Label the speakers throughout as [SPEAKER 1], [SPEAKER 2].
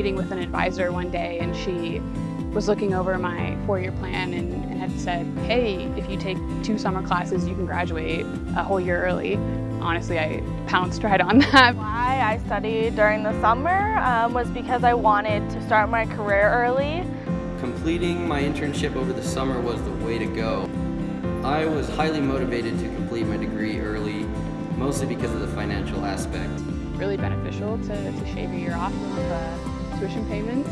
[SPEAKER 1] meeting with an advisor one day and she was looking over my four-year plan and, and, had said, hey, if you take two summer classes, you can graduate a whole year early. Honestly, I pounced right on that.
[SPEAKER 2] Why I studied during the summer um, was because I wanted to start my career early.
[SPEAKER 3] Completing my internship over the summer was the way to go. I was highly motivated to complete my degree early, mostly because of the financial aspect.
[SPEAKER 1] Really beneficial to, to shave a year off of uh, tuition payments.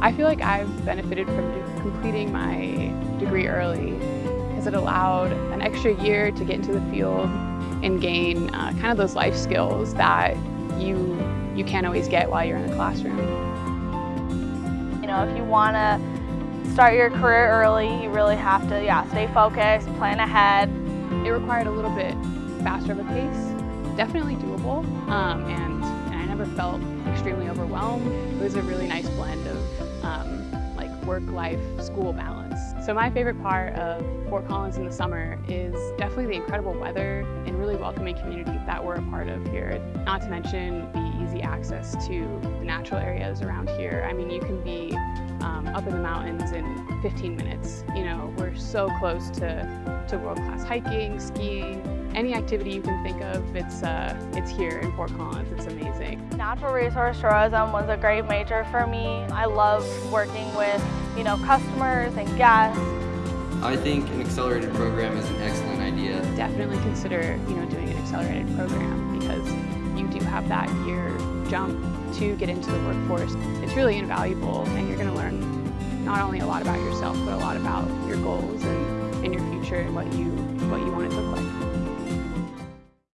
[SPEAKER 1] I feel like I've benefited from completing my degree early because it allowed an extra year to get into the field and gain uh, kind of those life skills that you, you can't always get while you're in the classroom.
[SPEAKER 2] You know, if you want to start your career early, you really have to, yeah, stay focused, plan ahead.
[SPEAKER 1] It required a little bit faster of a pace, definitely doable, um, and, never felt extremely overwhelmed. It was a really nice blend of um, like work-life, school balance. So my favorite part of Fort Collins in the summer is definitely the incredible weather and really welcoming community that we're a part of here. Not to mention the easy access to the natural areas around here. I mean, you can be um, up in the mountains in 15 minutes. You know, we're so close to, to world-class hiking, skiing, any activity you can think of, it's, uh, it's here in Fort Collins. It's amazing.
[SPEAKER 2] Natural resource tourism was a great major for me. I love working with, you know, customers and guests.
[SPEAKER 3] I think an accelerated program is an excellent idea.
[SPEAKER 1] Definitely consider, you know, doing an accelerated program because you do have that year jump to get into the workforce. It's really invaluable and you're going to learn not only a lot about yourself, but a lot about your goals and, and your future and what you, what you want it to look like.